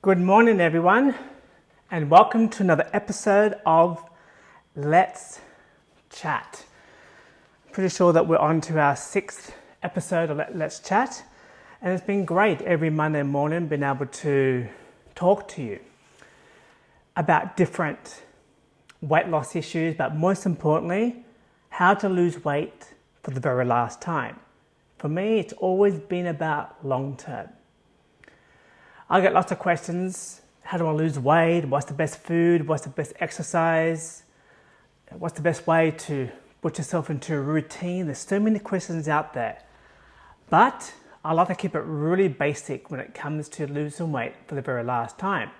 Good morning, everyone, and welcome to another episode of Let's Chat. Pretty sure that we're on to our sixth episode of Let's Chat, and it's been great every Monday morning being able to talk to you about different weight loss issues, but most importantly, how to lose weight for the very last time. For me, it's always been about long term. I get lots of questions. How do I lose weight? What's the best food? What's the best exercise? What's the best way to put yourself into a routine? There's so many questions out there. But I like to keep it really basic when it comes to losing weight for the very last time.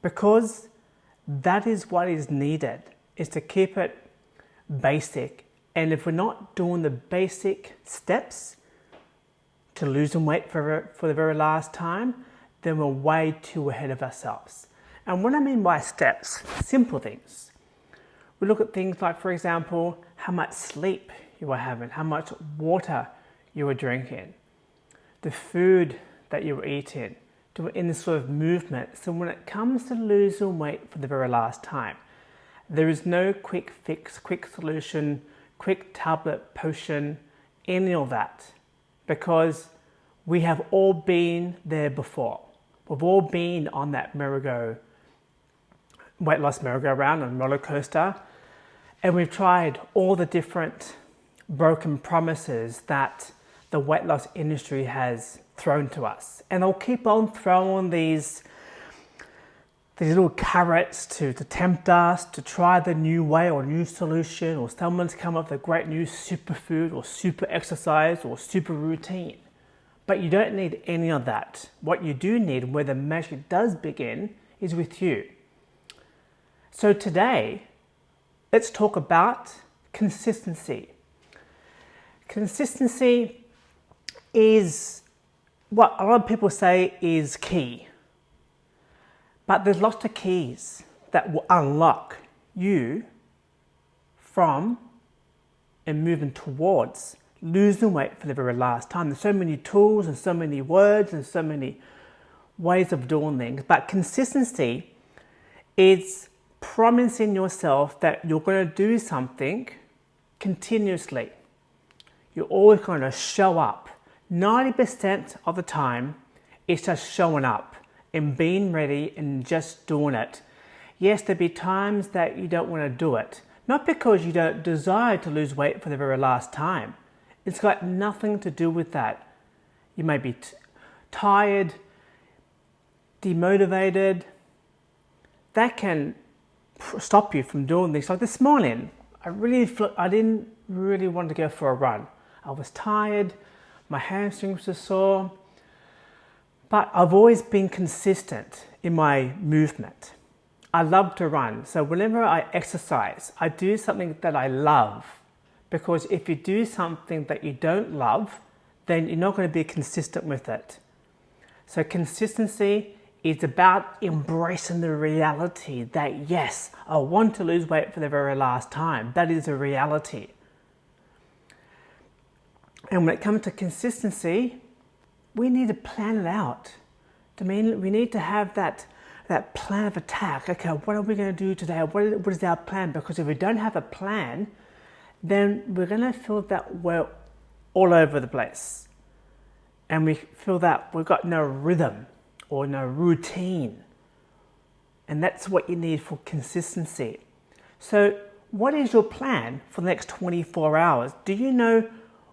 Because that is what is needed, is to keep it basic. And if we're not doing the basic steps to losing weight for, for the very last time, then we're way too ahead of ourselves. And what I mean by steps, simple things. We look at things like, for example, how much sleep you are having, how much water you are drinking, the food that you're eating, doing any sort of movement. So when it comes to losing weight for the very last time, there is no quick fix, quick solution, quick tablet, potion, any of that, because we have all been there before. We've all been on that merry-go, weight loss merry-go-round and roller coaster, and we've tried all the different broken promises that the weight loss industry has thrown to us. And they'll keep on throwing these, these little carrots to, to tempt us to try the new way or new solution, or someone's come up with a great new superfood or super exercise or super routine. But you don't need any of that. What you do need, where the magic does begin, is with you. So today, let's talk about consistency. Consistency is what a lot of people say is key. But there's lots of keys that will unlock you from and moving towards losing weight for the very last time. There's so many tools and so many words and so many ways of doing things, but consistency is promising yourself that you're going to do something continuously. You're always going to show up. 90% of the time, it's just showing up and being ready and just doing it. Yes, there'll be times that you don't want to do it, not because you don't desire to lose weight for the very last time, it's got nothing to do with that. You may be tired, demotivated. That can stop you from doing things. Like this morning, I really, I didn't really want to go for a run. I was tired, my hamstrings were sore, but I've always been consistent in my movement. I love to run, so whenever I exercise, I do something that I love. Because if you do something that you don't love, then you're not going to be consistent with it. So consistency is about embracing the reality that yes, I want to lose weight for the very last time. That is a reality. And when it comes to consistency, we need to plan it out. I mean, we need to have that, that plan of attack. Okay, what are we going to do today? What is, what is our plan? Because if we don't have a plan, then we're going to feel that we're all over the place. And we feel that we've got no rhythm or no routine. And that's what you need for consistency. So, what is your plan for the next 24 hours? Do you know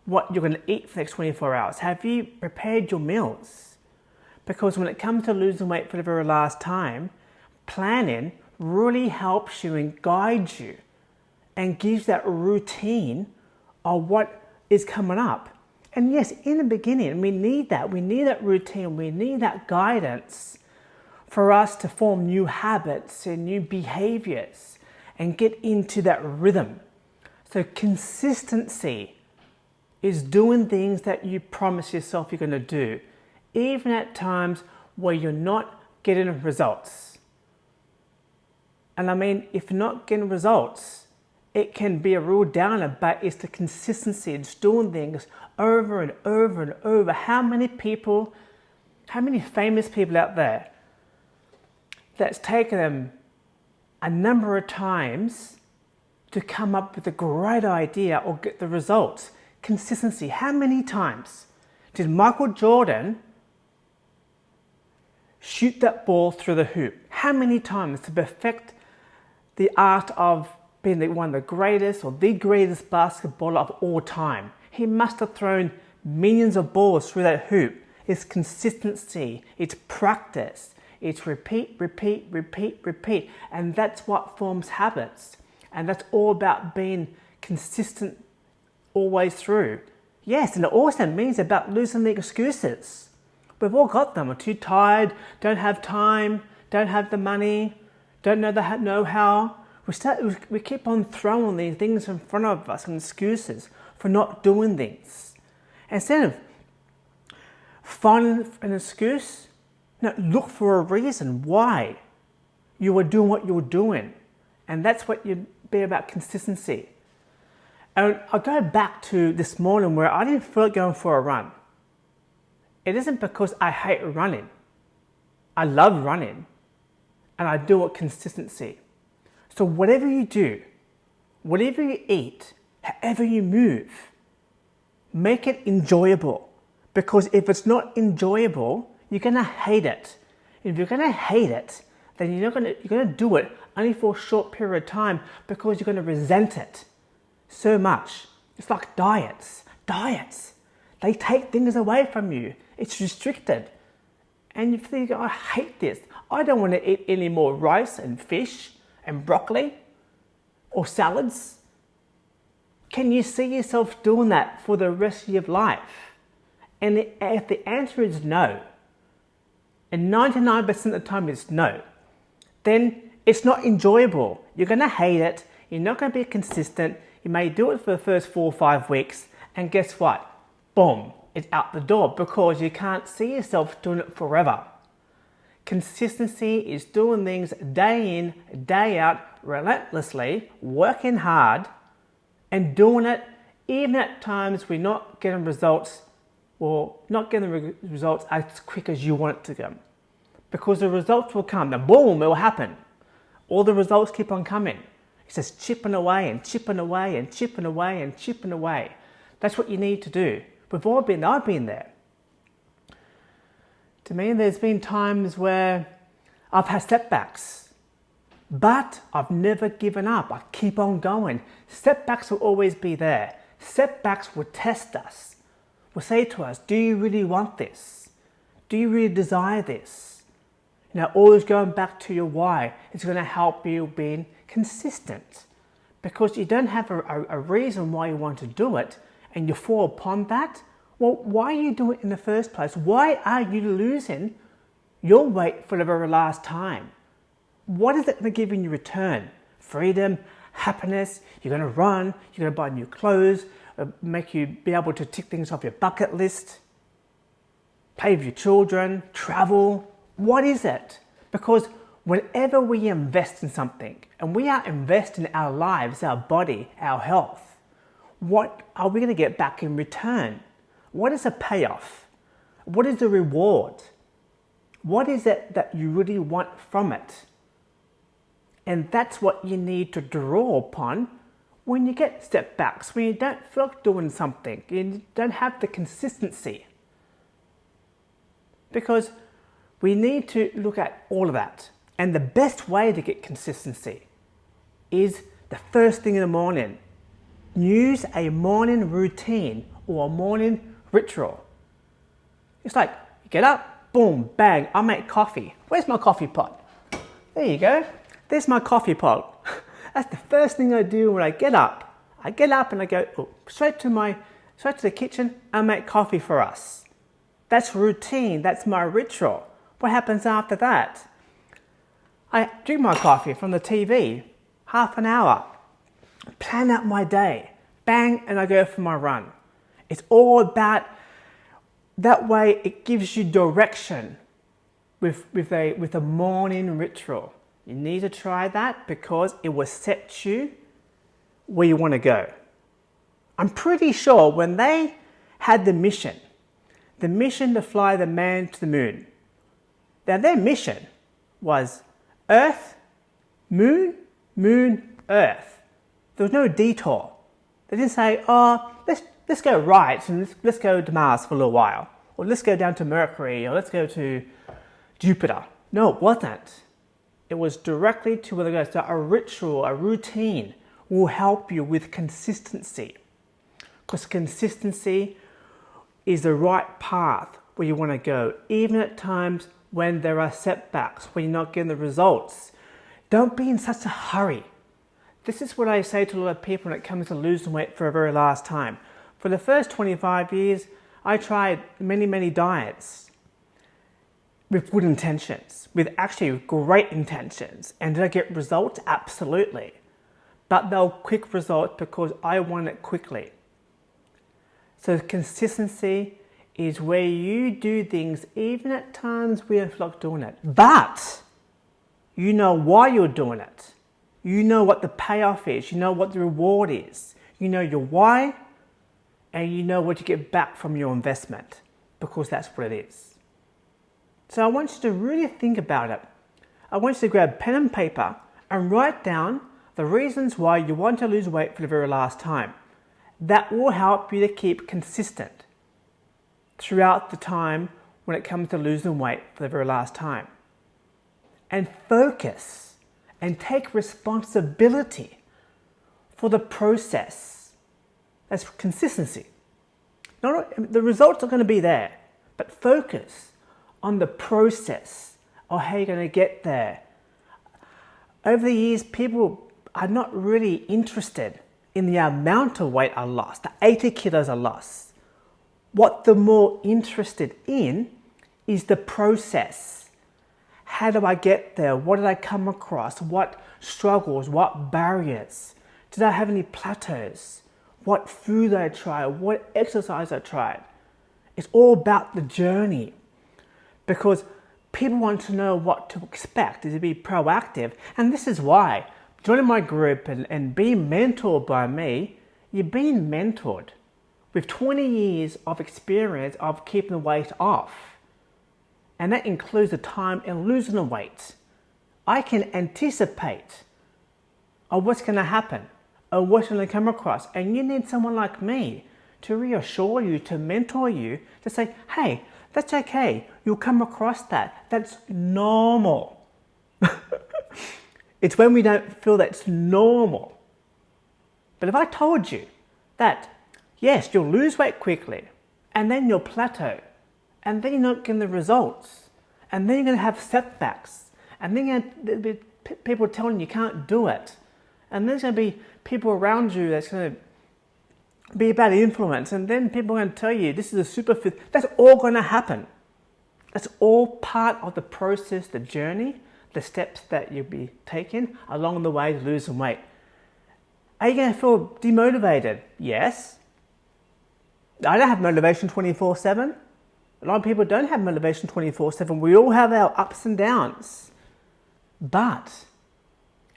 what you're going to eat for the next 24 hours? Have you prepared your meals? Because when it comes to losing weight for the very last time, planning really helps you and guides you and gives that routine of what is coming up. And yes, in the beginning, we need that. We need that routine. We need that guidance for us to form new habits and new behaviors and get into that rhythm. So, consistency is doing things that you promise yourself you're going to do, even at times where you're not getting results. And I mean, if you're not getting results, it can be a real downer, but it's the consistency. It's doing things over and over and over. How many people, how many famous people out there that's taken them a number of times to come up with a great idea or get the results. Consistency. How many times did Michael Jordan shoot that ball through the hoop? How many times to perfect the art of being the, one of the greatest or the greatest basketballer of all time? He must have thrown millions of balls through that hoop. It's consistency, it's practice, it's repeat, repeat, repeat, repeat. And that's what forms habits. And that's all about being consistent always through. Yes, and it also means about losing the excuses. We've all got them. We're too tired, don't have time, don't have the money, don't know the know-how. We, start, we keep on throwing these things in front of us and excuses for not doing things. Instead of finding an excuse, no, look for a reason why you are doing what you're doing. And that's what you be about consistency. And I'll go back to this morning where I didn't feel like going for a run. It isn't because I hate running. I love running and I do it consistency. So whatever you do, whatever you eat, however you move, make it enjoyable. Because if it's not enjoyable, you're gonna hate it. If you're gonna hate it, then you're not gonna you're gonna do it only for a short period of time because you're going to resent it so much. It's like diets. Diets. They take things away from you. It's restricted. And you think, oh, I hate this. I don't want to eat any more rice and fish and broccoli or salads. Can you see yourself doing that for the rest of your life? And if the answer is no, and 99% of the time is no, then it's not enjoyable. You're going to hate it. You're not going to be consistent. You may do it for the first four or five weeks, and guess what? Boom, it's out the door because you can't see yourself doing it forever. Consistency is doing things day in, day out, relentlessly, working hard, and doing it even at times we're not getting results or not getting the results as quick as you want it to come. Because the results will come, the boom, it will happen all the results keep on coming. It's just chipping away and chipping away and chipping away and chipping away. That's what you need to do. We've all been, I've been there. To me, there's been times where I've had setbacks, but I've never given up. I keep on going. Setbacks will always be there. Setbacks will test us, will say to us, do you really want this? Do you really desire this? Now, always going back to your why is going to help you being consistent because you don't have a, a, a, reason why you want to do it and you fall upon that. Well, why are you doing it in the first place? Why are you losing your weight for the very last time? What is it going to give you in return? Freedom, happiness, you're going to run, you're going to buy new clothes, uh, make you be able to tick things off your bucket list, play with your children, travel, what is it? Because whenever we invest in something and we are investing our lives, our body, our health, what are we going to get back in return? What is the payoff? What is the reward? What is it that you really want from it? And that's what you need to draw upon when you get step backs, when you don't feel like doing something, you don't have the consistency. Because we need to look at all of that. And the best way to get consistency is the first thing in the morning. Use a morning routine or a morning ritual. It's like, you get up, boom, bang, I make coffee. Where's my coffee pot? There you go. There's my coffee pot. That's the first thing I do when I get up. I get up and I go oh, straight to my straight to the kitchen and make coffee for us. That's routine. That's my ritual. What happens after that? I drink my coffee from the TV, half an hour, plan out my day, bang, and I go for my run. It's all about that way it gives you direction with, with, a, with a morning ritual. You need to try that because it will set you where you want to go. I'm pretty sure when they had the mission, the mission to fly the man to the moon, now their mission was Earth, moon, moon, earth. There was no detour. They didn't say, oh, let's, let's go right and let's, let's go to Mars for a little while. Or let's go down to Mercury or let's go to Jupiter. No, it wasn't. It was directly to where they go. So a ritual, a routine will help you with consistency. Because consistency is the right path where you want to go, even at times when there are setbacks, when you're not getting the results. Don't be in such a hurry. This is what I say to a lot of people when it comes to losing weight for a very last time. For the first 25 years, I tried many, many diets with good intentions, with actually great intentions. And did I get results? Absolutely. But they were quick results because I want it quickly. So consistency is where you do things even at times we don't doing it. But you know why you're doing it. You know what the payoff is. You know what the reward is. You know your why and you know what you get back from your investment because that's what it is. So I want you to really think about it. I want you to grab pen and paper and write down the reasons why you want to lose weight for the very last time. That will help you to keep consistent throughout the time when it comes to losing weight for the very last time. And focus and take responsibility for the process. That's consistency. Not, the results are going to be there, but focus on the process of how you're going to get there. Over the years, people are not really interested in the amount of weight I lost, the 80 kilos I lost. What they're more interested in is the process. How do I get there? What did I come across? What struggles? What barriers? Did I have any plateaus? What food I tried? What exercise I tried? It's all about the journey because people want to know what to expect, to be proactive. And this is why joining my group and, and being mentored by me, you're being mentored with 20 years of experience of keeping the weight off. And that includes the time in losing the weight. I can anticipate of what's going to happen to come across. And you need someone like me to reassure you, to mentor you, to say, hey, that's okay. You'll come across that. That's normal. it's when we don't feel that's normal. But if I told you that Yes, you'll lose weight quickly and then you'll plateau and then you're not getting the results and then you're going to have setbacks and then to be people telling you you can't do it and there's going to be people around you that's going to be a bad influence and then people are going to tell you this is a super fit. That's all going to happen. That's all part of the process, the journey, the steps that you'll be taking along the way to losing weight. Are you going to feel demotivated? Yes. I don't have motivation 24 7. A lot of people don't have motivation 24 7. We all have our ups and downs. But,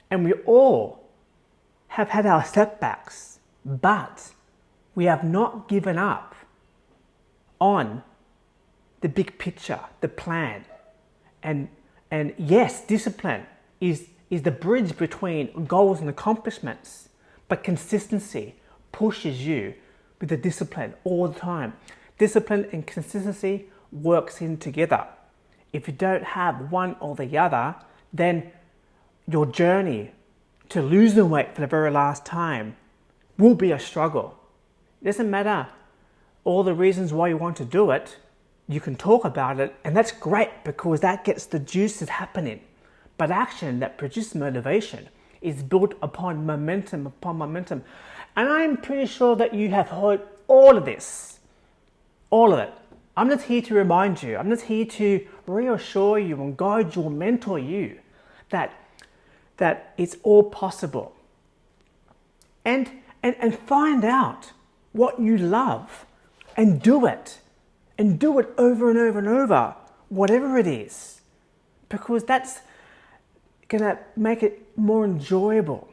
and we all have had our setbacks, but we have not given up on the big picture, the plan. And, and yes, discipline is, is the bridge between goals and accomplishments, but consistency pushes you with the discipline all the time. Discipline and consistency works in together. If you don't have one or the other, then your journey to lose the weight for the very last time will be a struggle. It doesn't matter all the reasons why you want to do it, you can talk about it, and that's great because that gets the juices happening. But action that produces motivation is built upon momentum upon momentum. And I'm pretty sure that you have heard all of this, all of it. I'm just here to remind you, I'm just here to reassure you and guide you and mentor you that, that it's all possible. And, and, and find out what you love and do it. And do it over and over and over, whatever it is. Because that's going to make it more enjoyable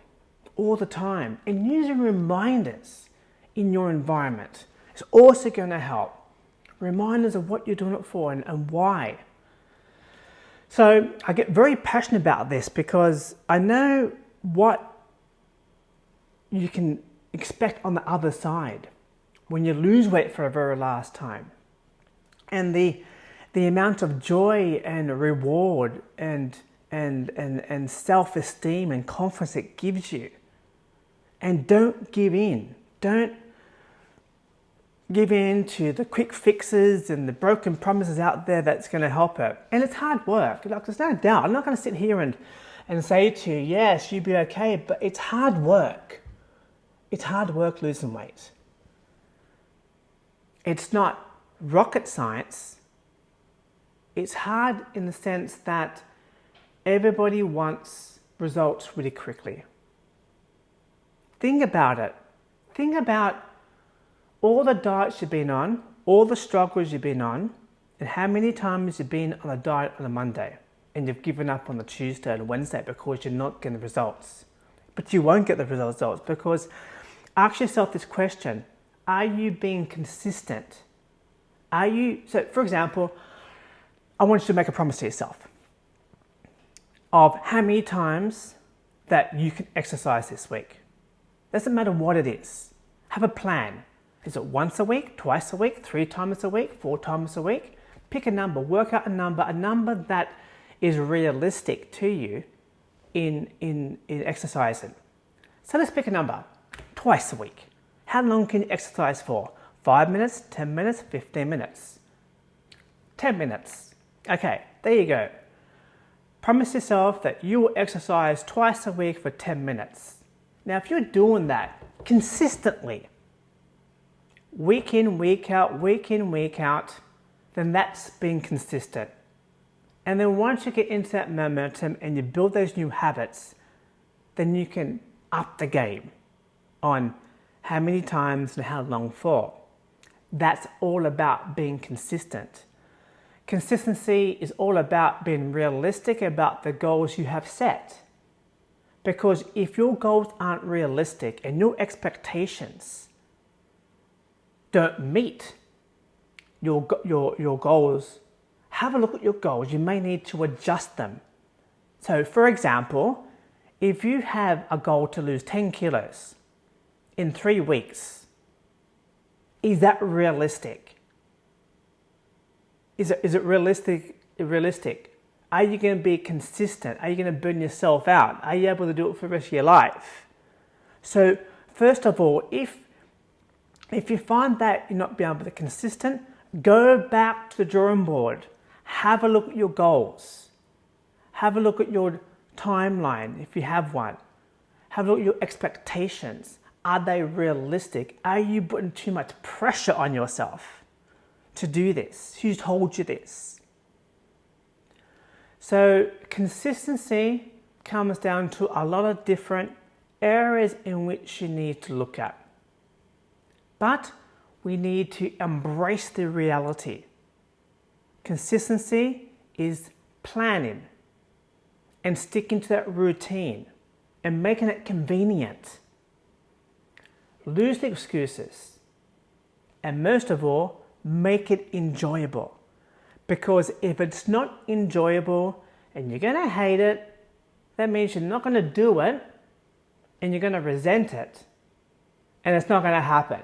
all the time. And using reminders in your environment is also going to help. Reminders of what you're doing it for and, and why. So I get very passionate about this because I know what you can expect on the other side when you lose weight for a very last time. And the, the amount of joy and reward and, and, and, and self-esteem and confidence it gives you. And don't give in. Don't give in to the quick fixes and the broken promises out there that's going to help it. And it's hard work. Like, there's no doubt. I'm not going to sit here and, and say to you, yes, you'll be okay, but it's hard work. It's hard work losing weight. It's not rocket science. It's hard in the sense that everybody wants results really quickly. Think about it. Think about all the diets you've been on, all the struggles you've been on, and how many times you've been on a diet on a Monday and you've given up on the Tuesday and Wednesday because you're not getting the results. But you won't get the results because ask yourself this question Are you being consistent? Are you, so for example, I want you to make a promise to yourself of how many times that you can exercise this week. Doesn't matter what it is. Have a plan. Is it once a week, twice a week, three times a week, four times a week? Pick a number, work out a number, a number that is realistic to you in, in, in exercising. So let's pick a number, twice a week. How long can you exercise for? Five minutes, 10 minutes, 15 minutes. 10 minutes. Okay, there you go. Promise yourself that you will exercise twice a week for 10 minutes. Now, if you're doing that consistently, week in, week out, week in, week out, then that's being consistent. And then once you get into that momentum and you build those new habits, then you can up the game on how many times and how long for. That's all about being consistent. Consistency is all about being realistic about the goals you have set. Because if your goals aren't realistic and your expectations don't meet your, your, your goals, have a look at your goals. You may need to adjust them. So for example, if you have a goal to lose 10 kilos in three weeks, is that realistic? Is it, is it realistic? Realistic? Are you going to be consistent? Are you going to burn yourself out? Are you able to do it for the rest of your life? So first of all, if if you find that you're not being able to be consistent, go back to the drawing board. Have a look at your goals. Have a look at your timeline if you have one. Have a look at your expectations. Are they realistic? Are you putting too much pressure on yourself to do this? Who told you this? So consistency comes down to a lot of different areas in which you need to look at. But we need to embrace the reality. Consistency is planning and sticking to that routine and making it convenient. Lose the excuses and most of all, make it enjoyable. Because if it's not enjoyable and you're going to hate it, that means you're not going to do it and you're going to resent it and it's not going to happen.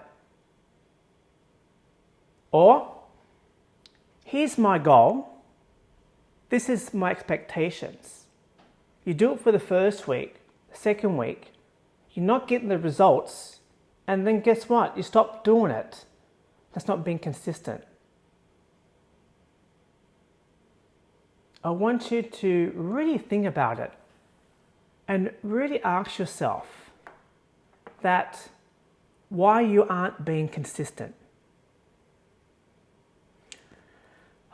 Or, here's my goal. This is my expectations. You do it for the first week, the second week, you're not getting the results, and then guess what? You stop doing it. That's not being consistent. I want you to really think about it and really ask yourself that why you aren't being consistent.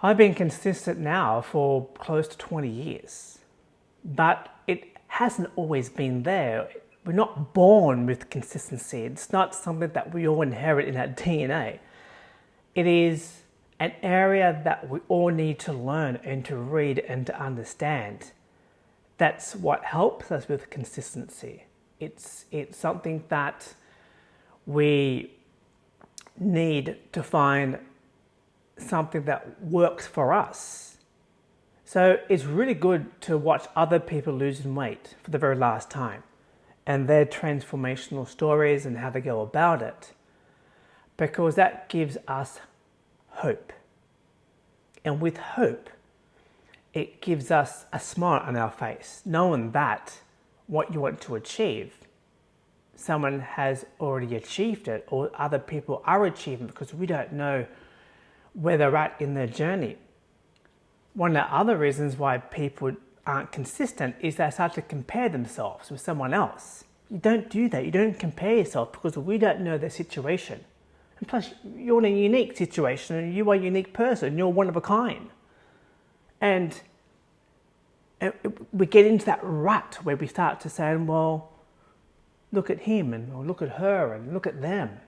I've been consistent now for close to 20 years, but it hasn't always been there. We're not born with consistency. It's not something that we all inherit in our DNA. It is an area that we all need to learn and to read and to understand. That's what helps us with consistency. It's, it's something that we need to find something that works for us. So it's really good to watch other people losing weight for the very last time and their transformational stories and how they go about it because that gives us hope. And with hope, it gives us a smile on our face, knowing that what you want to achieve, someone has already achieved it or other people are achieving because we don't know where they're at in their journey one of the other reasons why people aren't consistent is they start to compare themselves with someone else. You don't do that. You don't compare yourself because we don't know their situation. And plus, you're in a unique situation and you are a unique person. You're one of a kind. And we get into that rut where we start to say, well, look at him and or look at her and look at them.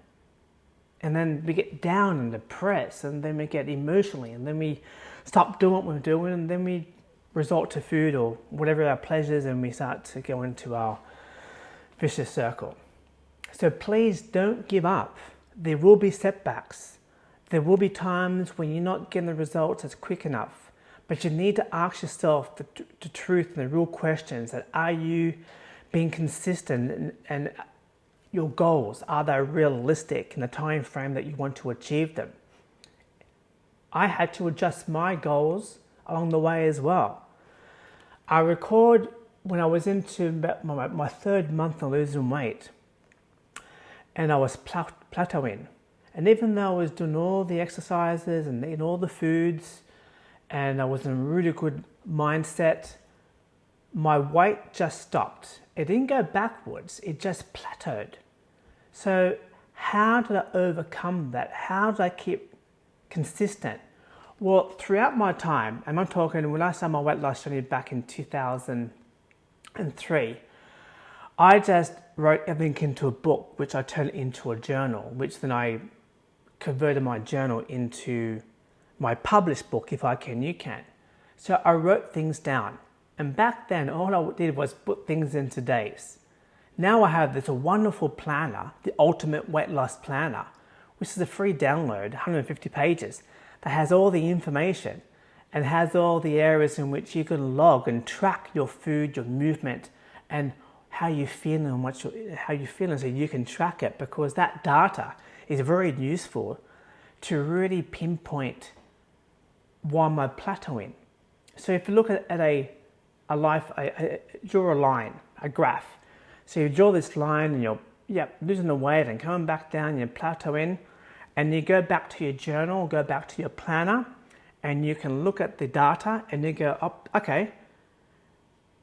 And then we get down and depressed and then we get emotionally and then we stop doing what we're doing and then we resort to food or whatever our pleasures and we start to go into our vicious circle. So please don't give up. There will be setbacks. There will be times when you're not getting the results as quick enough, but you need to ask yourself the, the truth and the real questions that are you being consistent and, and your goals, are they realistic in the time frame that you want to achieve them? I had to adjust my goals along the way as well. I record when I was into my, my third month of losing weight and I was plateauing. And even though I was doing all the exercises and eating all the foods and I was in a really good mindset, my weight just stopped. It didn't go backwards, it just plateaued. So, how did I overcome that? How did I keep consistent? Well, throughout my time, and I'm talking when I started my weight loss journey back in 2003, I just wrote everything into a book, which I turned into a journal, which then I converted my journal into my published book, If I Can, You Can. So I wrote things down. And back then, all I did was put things into days. Now I have this wonderful planner, the Ultimate Weight Loss Planner, which is a free download, 150 pages, that has all the information and has all the areas in which you can log and track your food, your movement, and how you feel and what you, how you feeling so you can track it because that data is very useful to really pinpoint why I plateauing. So if you look at, at a, a life, a, a, draw a line, a graph. So you draw this line and you're yeah, losing the weight and coming back down, you're plateauing and you go back to your journal, go back to your planner, and you can look at the data and you go, up, oh, okay,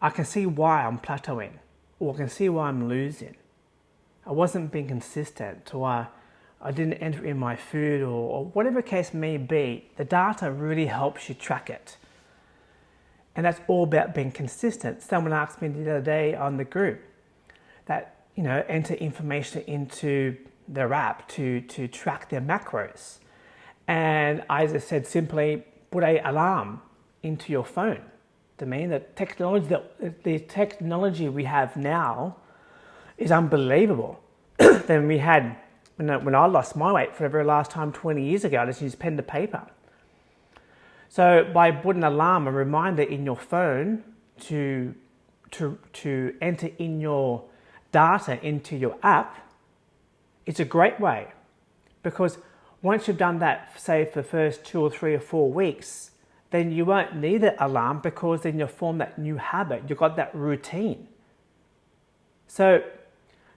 I can see why I'm plateauing, or I can see why I'm losing. I wasn't being consistent, or I, I didn't enter in my food, or, or whatever case may be. The data really helps you track it. And that's all about being consistent. Someone asked me the other day on the group that, you know, enter information into their app to, to track their macros. And I just said simply put a alarm into your phone. To me, the technology that the technology we have now is unbelievable. than we had when I, when I lost my weight for the very last time 20 years ago. I just used pen to paper. So by putting an alarm, a reminder in your phone to to to enter in your data into your app, it's a great way because once you've done that, say for the first two or three or four weeks, then you won't need an alarm because then you'll form that new habit. You've got that routine. So,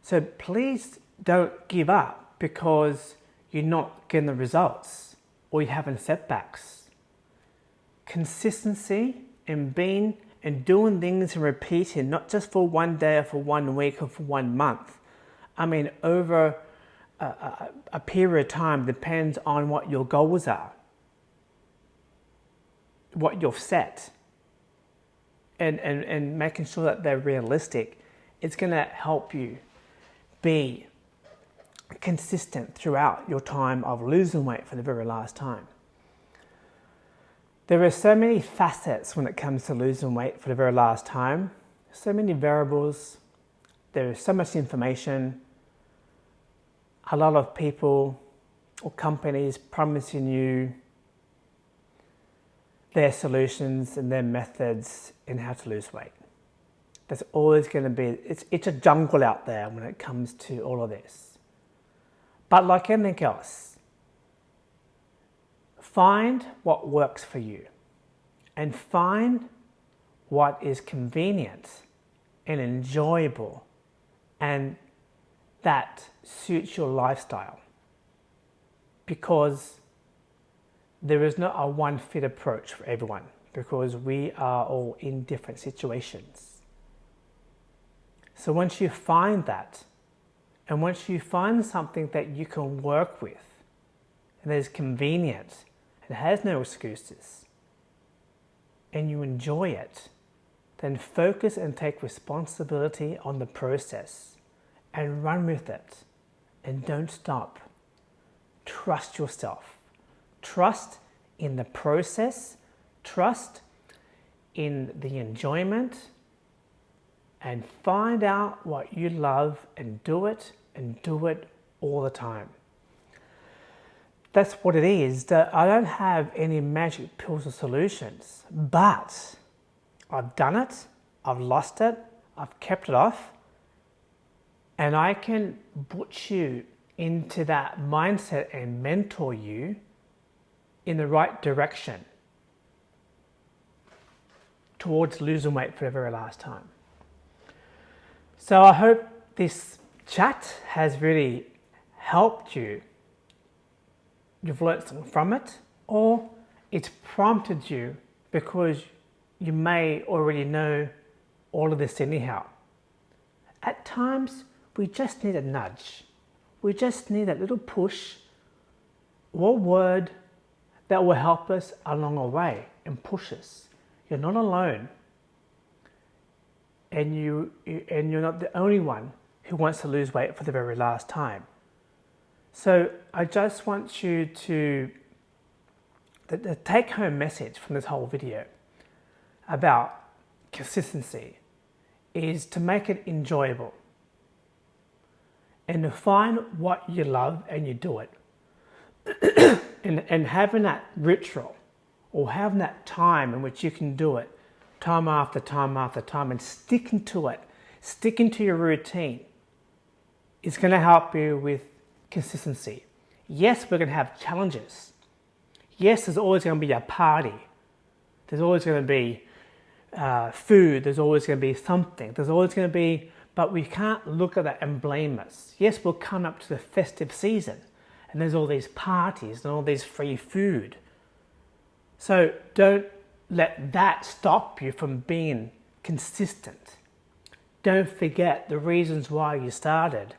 so please don't give up because you're not getting the results or you're having setbacks. Consistency and being and doing things and repeating, not just for one day or for one week or for one month. I mean, over a, a, period of time depends on what your goals are, what you've set, and, and, and making sure that they're realistic. It's going to help you be consistent throughout your time of losing weight for the very last time. There are so many facets when it comes to losing weight for the very last time, so many variables, there is so much information a lot of people or companies promising you their solutions and their methods in how to lose weight. There's always going to be, it's, it's a jungle out there when it comes to all of this. But like anything else, find what works for you and find what is convenient and enjoyable and that suits your lifestyle because there is not a one fit approach for everyone because we are all in different situations. So once you find that, and once you find something that you can work with, and that is convenient, and has no excuses, and you enjoy it, then focus and take responsibility on the process and run with it and don't stop. Trust yourself. Trust in the process, trust in the enjoyment, and find out what you love and do it and do it all the time. That's what it is. That I don't have any magic pills or solutions, but I've done it, I've lost it, I've kept it off, and I can put you into that mindset and mentor you in the right direction towards losing weight for the very last time. So I hope this chat has really helped you. You've learned something from it, or it's prompted you because you may already know all of this anyhow. At times, we just need a nudge. We just need a little push or word that will help us along the way and push us. You're not alone. And, you, and you're not the only one who wants to lose weight for the very last time. So I just want you to, the, the take home message from this whole video about consistency is to make it enjoyable and to find what you love and you do it. and, and having that ritual or having that time in which you can do it time after time after time and sticking to it, sticking to your routine is going to help you with consistency. Yes, we're going to have challenges. Yes, there's always going to be a party. There's always going to be uh, food. There's always going to be something. There's always going to be, but we can't look at that and blame us. Yes, we'll come up to the festive season and there's all these parties and all these free food. So don't let that stop you from being consistent. Don't forget the reasons why you started.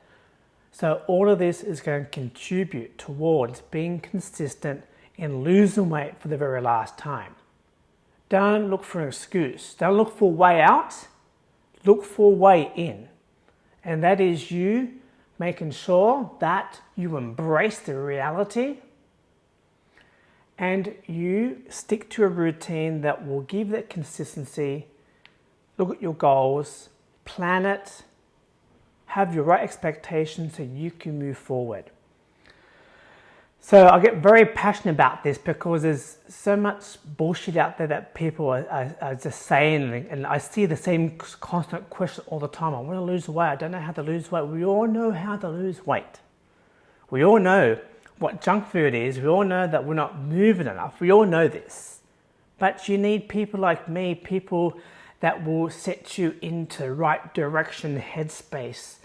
So all of this is going to contribute towards being consistent in losing weight for the very last time. Don't look for an excuse. Don't look for a way out. Look for a way in. And that is you making sure that you embrace the reality and you stick to a routine that will give that consistency, look at your goals, plan it, have your right expectations so you can move forward. So I get very passionate about this because there's so much bullshit out there that people are, are, are, just saying, and I see the same constant question all the time. I want to lose weight. I don't know how to lose weight. We all know how to lose weight. We all know what junk food is. We all know that we're not moving enough. We all know this. But you need people like me, people that will set you into right direction, headspace.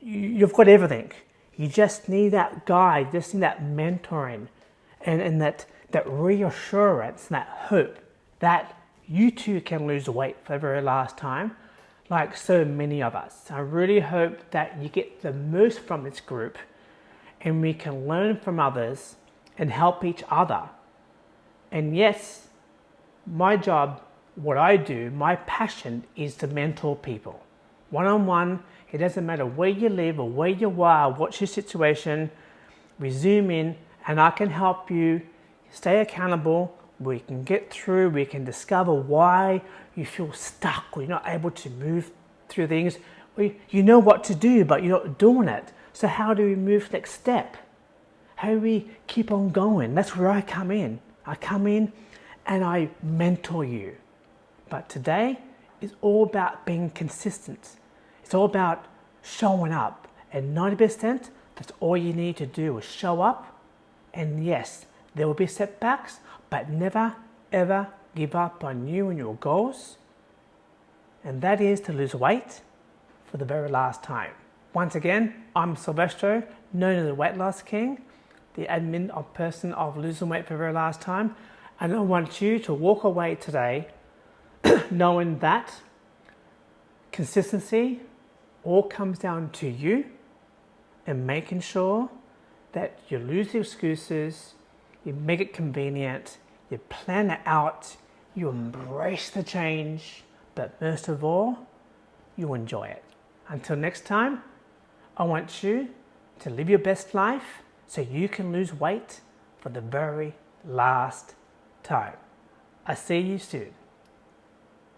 You've got everything. You just need that guide, just need that mentoring and, and that, that reassurance, that hope that you too can lose weight for the very last time, like so many of us. I really hope that you get the most from this group and we can learn from others and help each other. And yes, my job, what I do, my passion is to mentor people one on one it doesn't matter where you live or where you are, what's your situation, we zoom in and I can help you stay accountable. We can get through, we can discover why you feel stuck or you're not able to move through things. You know what to do, but you're not doing it. So how do we move next step? How do we keep on going? That's where I come in. I come in and I mentor you. But today is all about being consistent. It's all about showing up. And 90%, that's all you need to do is show up. And yes, there will be setbacks, but never ever give up on you and your goals. And that is to lose weight for the very last time. Once again, I'm Silvestro, known as the Weight Loss King, the admin of person of losing weight for the very last time. And I want you to walk away today knowing that consistency all comes down to you and making sure that you lose the excuses, you make it convenient, you plan it out, you embrace the change, but most of all, you enjoy it. Until next time, I want you to live your best life so you can lose weight for the very last time. I see you soon.